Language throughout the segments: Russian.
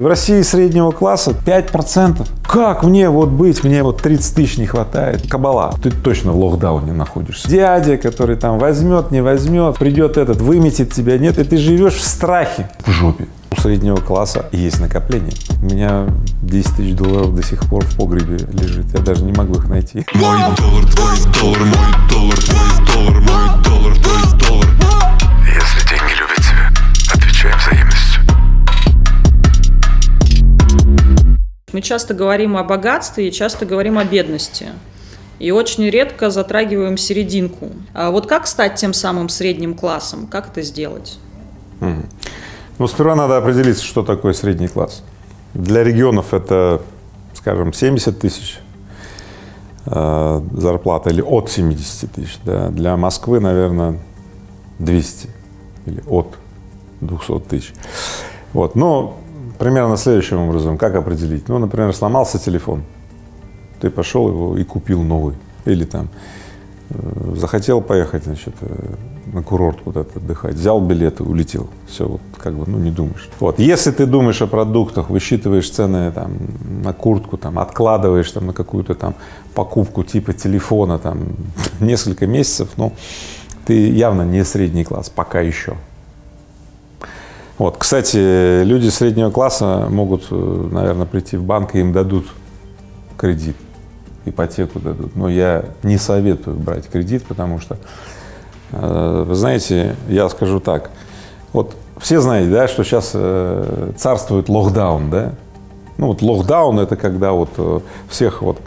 В России среднего класса 5%. Как мне вот быть, мне вот 30 тысяч не хватает. Кабала, ты точно в локдауне находишься. Дядя, который там возьмет, не возьмет, придет этот, выметит тебя, нет, и ты живешь в страхе, в жопе. У среднего класса есть накопление. У меня 10 тысяч долларов до сих пор в погребе лежит, я даже не могу их найти. Мой доллар, твой доллар, мой доллар, твой доллар, мой Мы часто говорим о богатстве и часто говорим о бедности. И очень редко затрагиваем серединку. А вот как стать тем самым средним классом? Как это сделать? Ну, сперва надо определиться, что такое средний класс. Для регионов это, скажем, 70 тысяч э, зарплата или от 70 тысяч. Да. Для Москвы, наверное, 200 или от 200 тысяч. Вот. Но примерно следующим образом, как определить? Ну, например, сломался телефон, ты пошел его и купил новый. Или там э, захотел поехать, значит, э, на курорт куда-то отдыхать, взял билет и улетел. Все, вот как бы, ну, не думаешь. Вот, если ты думаешь о продуктах, высчитываешь цены там на куртку, там, откладываешь там на какую-то там покупку типа телефона там несколько месяцев, ну, ты явно не средний класс, пока еще. Вот, кстати, люди среднего класса могут, э, наверное, прийти в банк и им дадут кредит, ипотеку дадут. Но я не советую брать кредит, потому что, э, вы знаете, я скажу так, вот все знаете, да, что сейчас э, царствует локдаун, да? Ну вот локдаун – это когда вот всех вот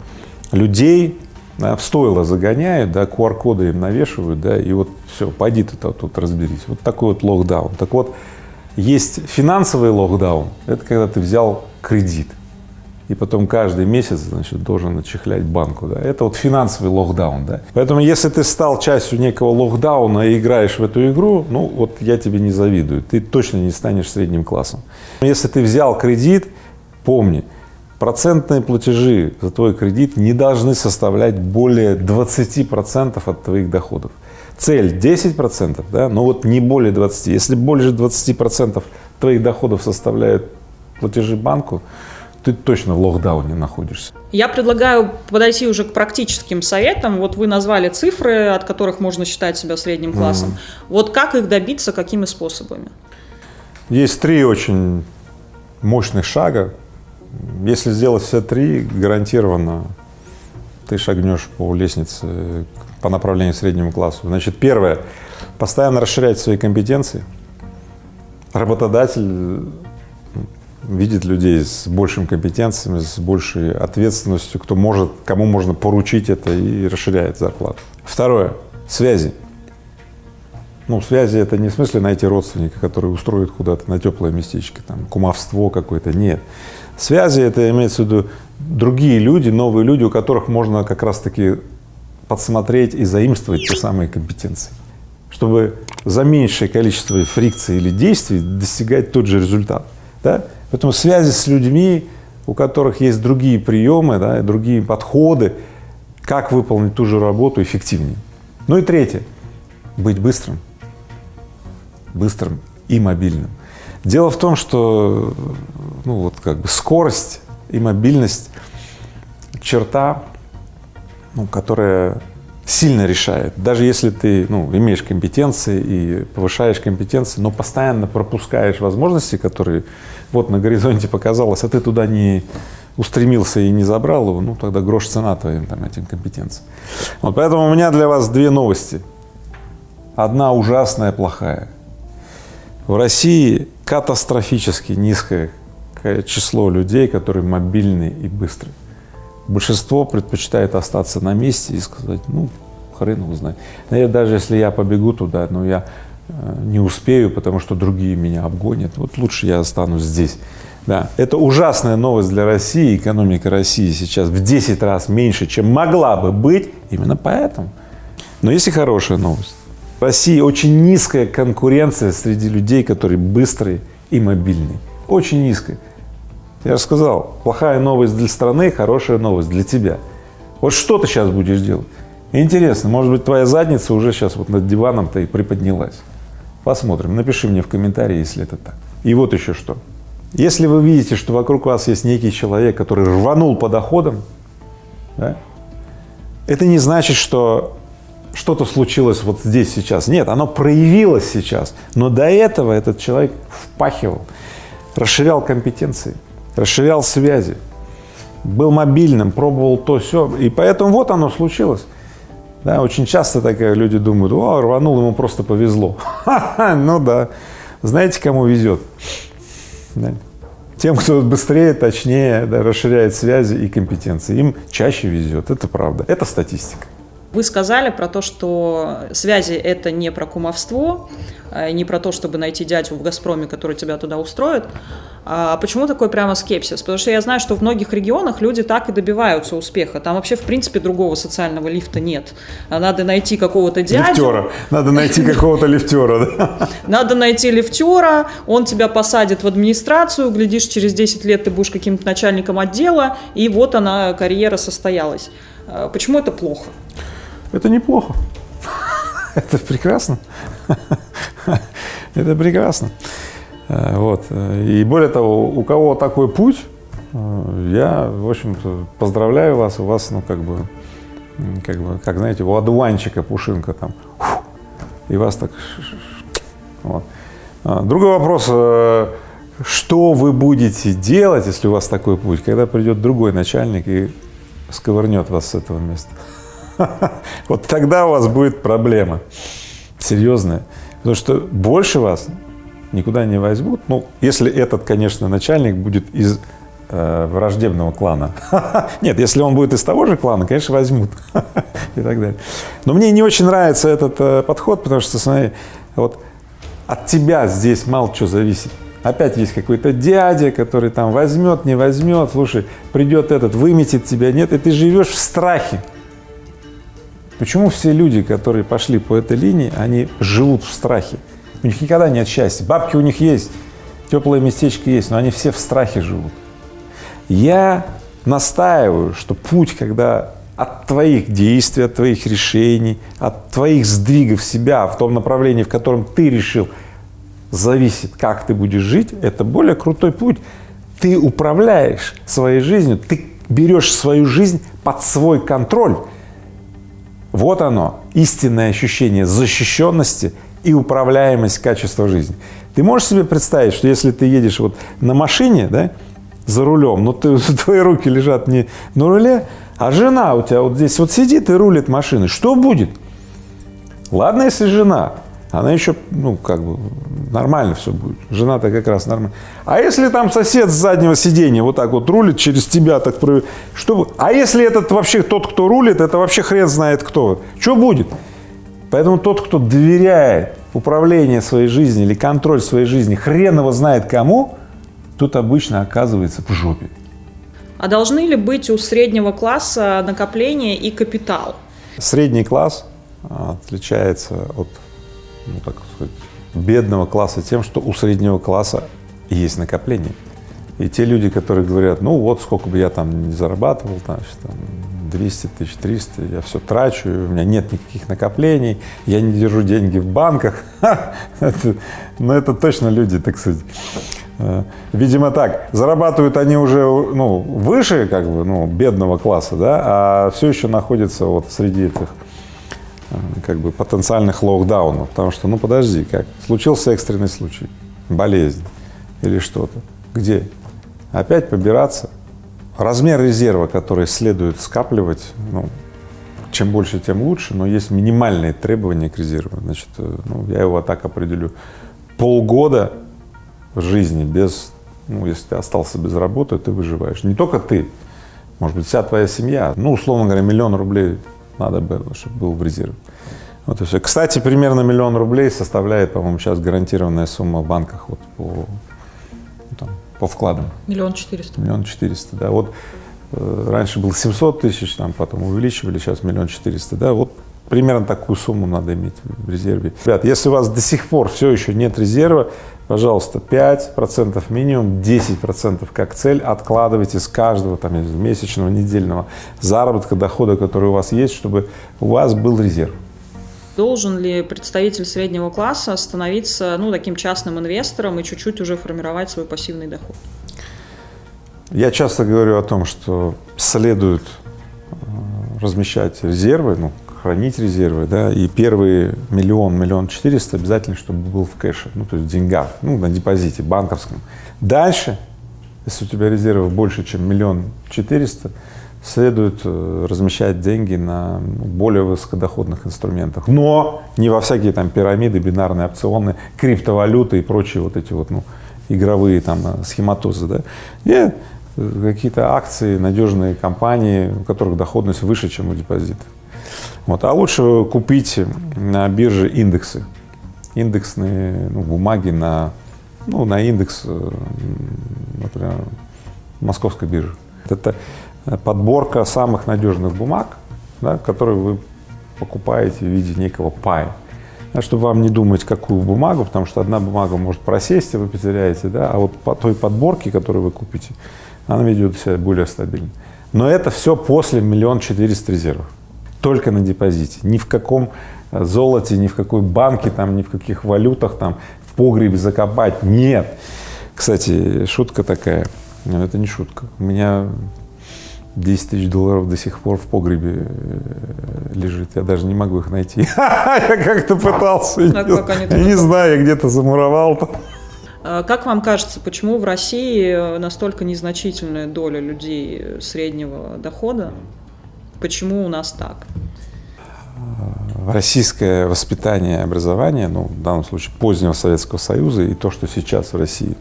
людей да, в стойло загоняют, да, QR-коды им навешивают, да, и вот все, пойди ты тут разберись. Вот такой вот локдаун. Так вот, есть финансовый локдаун, это когда ты взял кредит и потом каждый месяц, значит, должен отчехлять банку, да. Это вот финансовый локдаун, да. Поэтому если ты стал частью некого локдауна и играешь в эту игру, ну вот я тебе не завидую, ты точно не станешь средним классом. Если ты взял кредит, помни, процентные платежи за твой кредит не должны составлять более 20 процентов от твоих доходов цель 10 процентов, да, но вот не более 20. Если больше 20 процентов твоих доходов составляют платежи банку, ты точно в локдауне находишься. Я предлагаю подойти уже к практическим советам. Вот вы назвали цифры, от которых можно считать себя средним классом. Mm. Вот как их добиться, какими способами? Есть три очень мощных шага. Если сделать все три, гарантированно ты шагнешь по лестнице по направлению к среднему классу. Значит, первое – постоянно расширять свои компетенции. Работодатель видит людей с большими компетенциями, с большей ответственностью, кто может, кому можно поручить это и расширяет зарплату. Второе – связи. Ну, связи – это не в смысле найти родственника, который устроит куда-то на теплое местечко, там, кумовство какое-то, нет. Связи – это имеется в виду другие люди, новые люди, у которых можно как раз-таки подсмотреть и заимствовать те самые компетенции, чтобы за меньшее количество фрикций или действий достигать тот же результат. Да? Поэтому связи с людьми, у которых есть другие приемы, да, другие подходы, как выполнить ту же работу эффективнее. Ну и третье — быть быстрым, быстрым и мобильным. Дело в том, что ну, вот как бы скорость и мобильность — черта, ну, которая сильно решает. Даже если ты ну, имеешь компетенции и повышаешь компетенции, но постоянно пропускаешь возможности, которые вот на горизонте показалось, а ты туда не устремился и не забрал его, ну тогда грош цена твоим там, этим компетенциям. Вот поэтому у меня для вас две новости. Одна ужасная, плохая. В России катастрофически низкое число людей, которые мобильны и быстрые. Большинство предпочитает остаться на месте и сказать, ну, хрен его знает. Даже если я побегу туда, но я э, не успею, потому что другие меня обгонят, вот лучше я останусь здесь. Да, это ужасная новость для России, экономика России сейчас в 10 раз меньше, чем могла бы быть, именно поэтому. Но есть и хорошая новость. В России очень низкая конкуренция среди людей, которые быстрые и мобильные, очень низкая. Я же сказал, плохая новость для страны, хорошая новость для тебя. Вот что ты сейчас будешь делать? Интересно, может быть, твоя задница уже сейчас вот над диваном-то и приподнялась. Посмотрим, напиши мне в комментарии, если это так. И вот еще что. Если вы видите, что вокруг вас есть некий человек, который рванул по доходам, да, это не значит, что что-то случилось вот здесь сейчас. Нет, оно проявилось сейчас. Но до этого этот человек впахивал, расширял компетенции, расширял связи, был мобильным, пробовал то все, и поэтому вот оно случилось. Да, очень часто так люди думают, о, рванул, ему просто повезло. ну да, знаете, кому везет? Тем, кто быстрее, точнее, да, расширяет связи и компетенции, им чаще везет, это правда, это статистика. Вы сказали про то, что связи – это не про кумовство, а не про то, чтобы найти дядю в «Газпроме», который тебя туда устроит. А почему такой прямо скепсис? Потому что я знаю, что в многих регионах люди так и добиваются успеха. Там вообще, в принципе, другого социального лифта нет. Надо найти какого-то дядю. Лифтера. Надо найти какого-то лифтера? Надо найти лифтера, он тебя посадит в администрацию, глядишь, через 10 лет ты будешь каким-то начальником отдела, и вот она, карьера состоялась. А почему это плохо? Это неплохо. Это прекрасно. Это прекрасно. Э, вот. И более того, у кого такой путь, э, я, в общем-то, поздравляю вас, у вас, ну, как бы, как бы, как, знаете, у одуванчика пушинка там, и вас так, вот. А, другой вопрос, э, что вы будете делать, если у вас такой путь, когда придет другой начальник и сковырнет вас с этого места? Вот тогда у вас будет проблема серьезная, потому что больше вас никуда не возьмут, ну, если этот, конечно, начальник будет из э, враждебного клана. Нет, если он будет из того же клана, конечно, возьмут и так далее. Но мне не очень нравится этот э, подход, потому что, смотри, вот от тебя здесь мало чего зависит. Опять есть какой-то дядя, который там возьмет, не возьмет, слушай, придет этот, выметит тебя, нет, и ты живешь в страхе. Почему все люди, которые пошли по этой линии, они живут в страхе? У них никогда нет счастья. Бабки у них есть, теплое местечко есть, но они все в страхе живут. Я настаиваю, что путь, когда от твоих действий, от твоих решений, от твоих сдвигов себя в том направлении, в котором ты решил, зависит, как ты будешь жить, это более крутой путь. Ты управляешь своей жизнью, ты берешь свою жизнь под свой контроль. Вот оно, истинное ощущение защищенности и управляемость качества жизни. Ты можешь себе представить, что если ты едешь вот на машине, да, за рулем, но ты, твои руки лежат не на руле, а жена у тебя вот здесь вот сидит и рулит машиной, что будет? Ладно, если жена, она еще, ну, как бы, нормально все будет. Жена-то как раз нормально. А если там сосед с заднего сиденья вот так вот рулит через тебя, так что А если этот вообще тот, кто рулит, это вообще хрен знает кто. Что будет? Поэтому тот, кто доверяет управление своей жизнью или контроль своей жизни, хрен его знает кому, тот обычно оказывается в жопе. А должны ли быть у среднего класса накопление и капитал? Средний класс а, отличается от, ну, так сказать, бедного класса тем, что у среднего класса есть накопление. И те люди, которые говорят, ну вот сколько бы я там не зарабатывал, значит, там 200 тысяч, 300, я все трачу, у меня нет никаких накоплений, я не держу деньги в банках. это, ну, это точно люди, так сказать. Э, видимо, так, зарабатывают они уже, ну, выше, как бы, ну, бедного класса, да, а все еще находятся вот среди этих, как бы, потенциальных локдаунов, потому что, ну, подожди, как, случился экстренный случай, болезнь или что-то, где? Опять побираться, Размер резерва, который следует скапливать, ну, чем больше, тем лучше, но есть минимальные требования к резерву. Значит, э, ну, я его так определю. Полгода жизни без, ну, если ты остался без работы, ты выживаешь. Не только ты, может быть, вся твоя семья. Ну, условно говоря, миллион рублей надо было, чтобы был в резерве. Вот и все. Кстати, примерно миллион рублей составляет, по-моему, сейчас гарантированная сумма в банках вот по по вкладам. Миллион четыреста. Миллион четыреста, да. Вот э, раньше было 700 тысяч, там потом увеличивали, сейчас миллион четыреста, да. Вот примерно такую сумму надо иметь в резерве. Ребят, если у вас до сих пор все еще нет резерва, пожалуйста, 5% минимум, 10% как цель откладывайте с каждого там месячного, недельного заработка, дохода, который у вас есть, чтобы у вас был резерв. Должен ли представитель среднего класса становиться ну, таким частным инвестором и чуть-чуть уже формировать свой пассивный доход? Я часто говорю о том, что следует э, размещать резервы, ну, хранить резервы, да, и первый миллион, миллион четыреста обязательно, чтобы был в кэше, ну, то есть в деньгах, ну, на депозите банковском. Дальше, если у тебя резервов больше, чем миллион четыреста, следует э, размещать деньги на более высокодоходных инструментах, но не во всякие там пирамиды, бинарные опционы, криптовалюты и прочие вот эти вот, ну, игровые там э, схематозы, да. И какие-то акции, надежные компании, у которых доходность выше, чем у депозита. Вот. А лучше купить на бирже индексы, индексные ну, бумаги на, ну, на индекс, э, например, московской биржи. Это подборка самых надежных бумаг, да, которые вы покупаете в виде некого пая. Да, чтобы вам не думать, какую бумагу, потому что одна бумага может просесть, и вы потеряете, да, а вот по той подборке, которую вы купите, она ведет себя более стабильно. Но это все после миллион четыреста резервов, только на депозите, ни в каком э, золоте, ни в какой банке, там, ни в каких валютах, там, в погребе закопать, нет. Кстати, шутка такая, но это не шутка. У меня 10 тысяч долларов до сих пор в погребе э, лежит, я даже не могу их найти. Я как-то пытался, не знаю, я где-то замуровал. А как вам кажется, почему в России настолько незначительная доля людей среднего дохода? Почему у нас так? Российское воспитание и образование, ну, в данном случае позднего Советского Союза и то, что сейчас в России,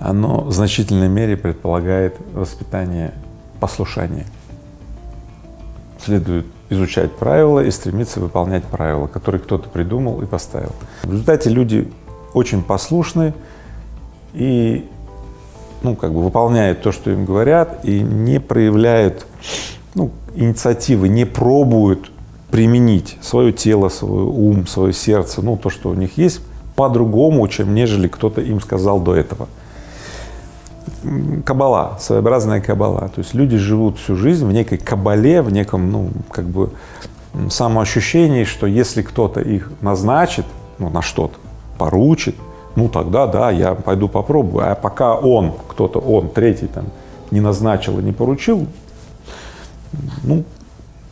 оно в значительной мере предполагает воспитание послушания. Следует изучать правила и стремиться выполнять правила, которые кто-то придумал и поставил. В результате люди очень послушны и ну, как бы выполняют то, что им говорят, и не проявляют ну, инициативы, не пробуют применить свое тело, свой ум, свое сердце, ну, то, что у них есть, по-другому, чем нежели кто-то им сказал до этого. Кабала, своеобразная кабала. То есть люди живут всю жизнь в некой кабале, в неком, ну, как бы самоощущении, что если кто-то их назначит, ну, на что-то, поручит, ну тогда да, я пойду попробую. А пока он, кто-то он, третий там не назначил и не поручил, ну,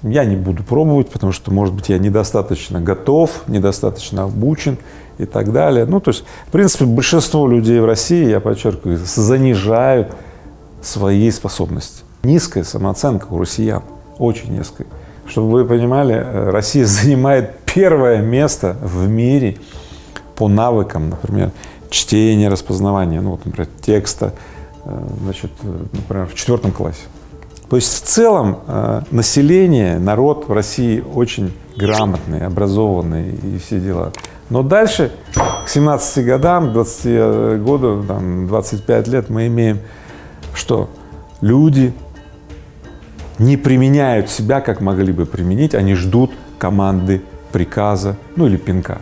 я не буду пробовать, потому что, может быть, я недостаточно готов, недостаточно обучен и так далее. Ну, то есть, в принципе, большинство людей в России, я подчеркиваю, занижают свои способности. Низкая самооценка у россиян, очень низкая. Чтобы вы понимали, э, Россия занимает первое место в мире по навыкам, например, чтения, распознавания, ну вот, например, текста, э, значит, э, например, в четвертом классе. То есть в целом э, население, народ в России очень грамотный, образованный и все дела. Но дальше, к 17 годам, к 20 году, там, 25 лет мы имеем что? Люди не применяют себя, как могли бы применить, они ждут команды, приказа, ну или пинка.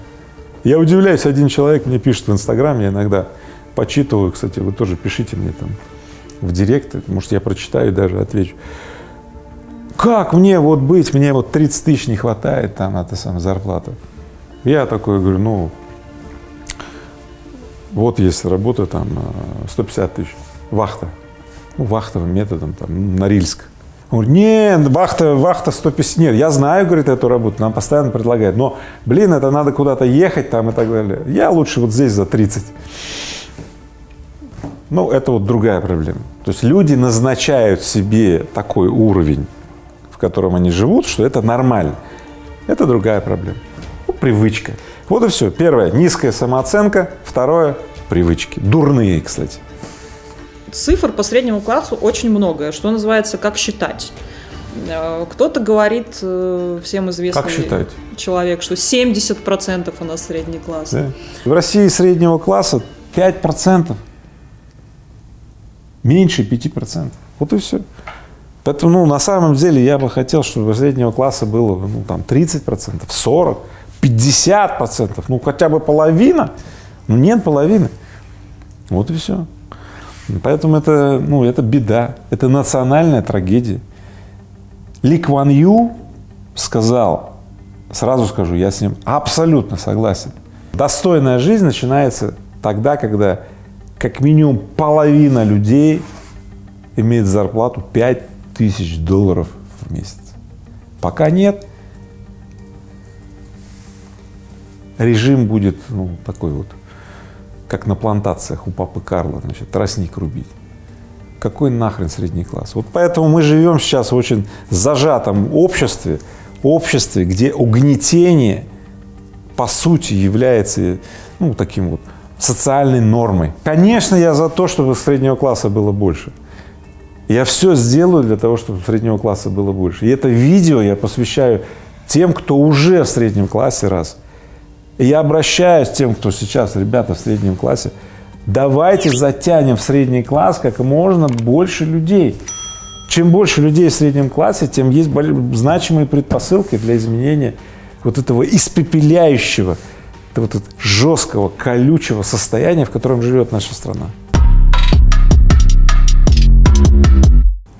Я удивляюсь, один человек мне пишет в Инстаграме, я иногда почитываю, кстати, вы тоже пишите мне там в директ, может, я прочитаю даже отвечу. Как мне вот быть, мне вот 30 тысяч не хватает там, это самая зарплата. Я такой говорю, ну, вот есть работа там 150 э, тысяч, вахта, ну, вахтовым методом там, Норильск. Он нет, вахта, вахта 150, нет, я знаю, говорит, эту работу, нам постоянно предлагают, но, блин, это надо куда-то ехать там и так далее. Я лучше вот здесь за 30. Ну, это вот другая проблема. То есть люди назначают себе такой уровень, в котором они живут, что это нормально. Это другая проблема. Ну, привычка. Вот и все. Первое – низкая самооценка. Второе – привычки. Дурные, кстати цифр по среднему классу очень много, что называется, как считать. Э, кто-то говорит, э, всем известный как считать? человек, что 70% у нас средний класс. Да. В России среднего класса 5%, меньше 5%. Вот и все. Поэтому, ну, на самом деле, я бы хотел, чтобы среднего класса было, ну, там, 30%, 40%, 50%, ну, хотя бы половина. Ну, нет половины. Вот и все. Поэтому это, ну, это беда, это национальная трагедия. Ли Кван Ю сказал Сразу скажу, я с ним абсолютно согласен. Достойная жизнь начинается тогда, когда как минимум половина людей имеет зарплату 5 тысяч долларов в месяц. Пока нет, режим будет ну, такой вот, как на плантациях у папы Карла, значит, тростник рубить. Какой нахрен средний класс? Вот поэтому мы живем сейчас в очень зажатом обществе, обществе, где угнетение по сути является ну, таким вот социальной нормой. Конечно, я за то, чтобы среднего класса было больше. Я все сделаю для того, чтобы среднего класса было больше. И это видео я посвящаю тем, кто уже в среднем классе, раз. И я обращаюсь к тем, кто сейчас, ребята, в среднем классе, давайте затянем в средний класс как можно больше людей. Чем больше людей в среднем классе, тем есть значимые предпосылки для изменения вот этого испепеляющего, вот этого жесткого, колючего состояния, в котором живет наша страна.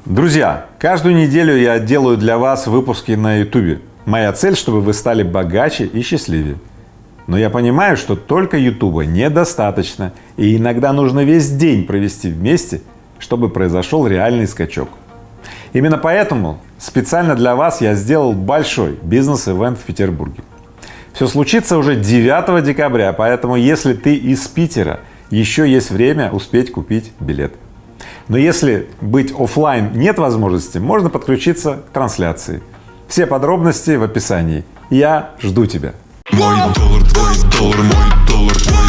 Друзья, каждую неделю я делаю для вас выпуски на YouTube. Моя цель, чтобы вы стали богаче и счастливее. Но я понимаю, что только YouTube недостаточно, и иногда нужно весь день провести вместе, чтобы произошел реальный скачок. Именно поэтому специально для вас я сделал большой бизнес-эвент в Петербурге. Все случится уже 9 декабря, поэтому если ты из Питера, еще есть время успеть купить билет. Но если быть офлайн нет возможности, можно подключиться к трансляции. Все подробности в описании. Я жду тебя. Мой доллар, твой доллар, мой доллар, твой доллар,